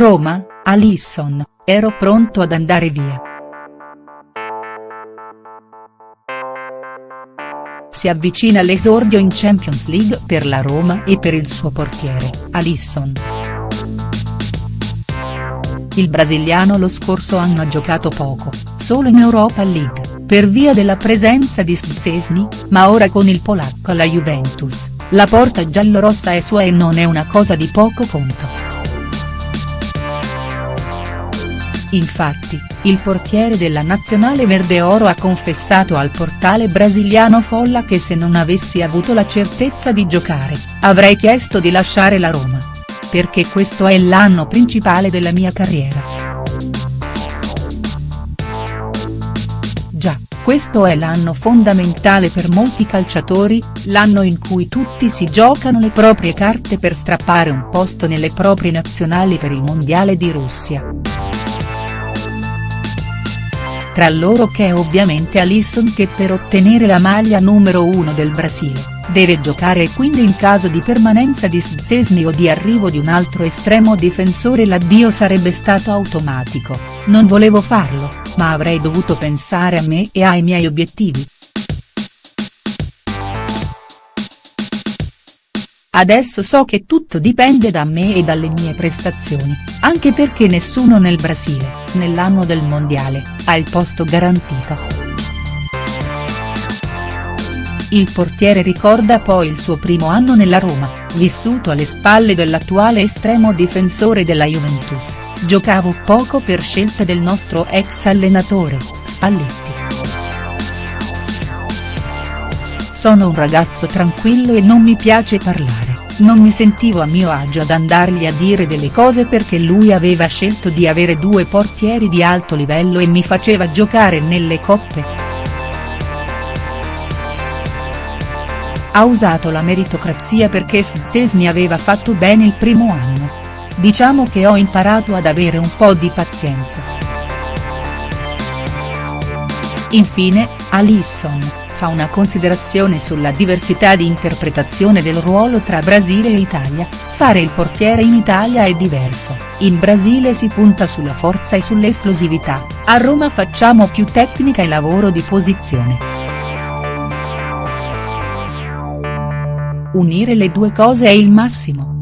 Roma, Alisson, ero pronto ad andare via. Si avvicina l'esordio in Champions League per la Roma e per il suo portiere, Alisson. Il brasiliano lo scorso anno ha giocato poco, solo in Europa League, per via della presenza di Szczesny, ma ora con il polacco alla Juventus, la porta giallorossa è sua e non è una cosa di poco conto. Infatti, il portiere della nazionale verde-oro ha confessato al portale brasiliano Folla che se non avessi avuto la certezza di giocare, avrei chiesto di lasciare la Roma. Perché questo è l'anno principale della mia carriera. Già, questo è l'anno fondamentale per molti calciatori, l'anno in cui tutti si giocano le proprie carte per strappare un posto nelle proprie nazionali per il mondiale di Russia tra loro che è ovviamente Alisson che per ottenere la maglia numero 1 del Brasile, deve giocare e quindi in caso di permanenza di Szczesny o di arrivo di un altro estremo difensore l'addio sarebbe stato automatico, non volevo farlo, ma avrei dovuto pensare a me e ai miei obiettivi. Adesso so che tutto dipende da me e dalle mie prestazioni, anche perché nessuno nel Brasile, nell'anno del mondiale, ha il posto garantito. Il portiere ricorda poi il suo primo anno nella Roma, vissuto alle spalle dell'attuale estremo difensore della Juventus, giocavo poco per scelta del nostro ex allenatore, Spalletti. Sono un ragazzo tranquillo e non mi piace parlare, non mi sentivo a mio agio ad andargli a dire delle cose perché lui aveva scelto di avere due portieri di alto livello e mi faceva giocare nelle coppe. Ha usato la meritocrazia perché Szczesny aveva fatto bene il primo anno. Diciamo che ho imparato ad avere un po' di pazienza. Infine, Alisson fa una considerazione sulla diversità di interpretazione del ruolo tra Brasile e Italia, fare il portiere in Italia è diverso, in Brasile si punta sulla forza e sull'esplosività, a Roma facciamo più tecnica e lavoro di posizione. Unire le due cose è il massimo.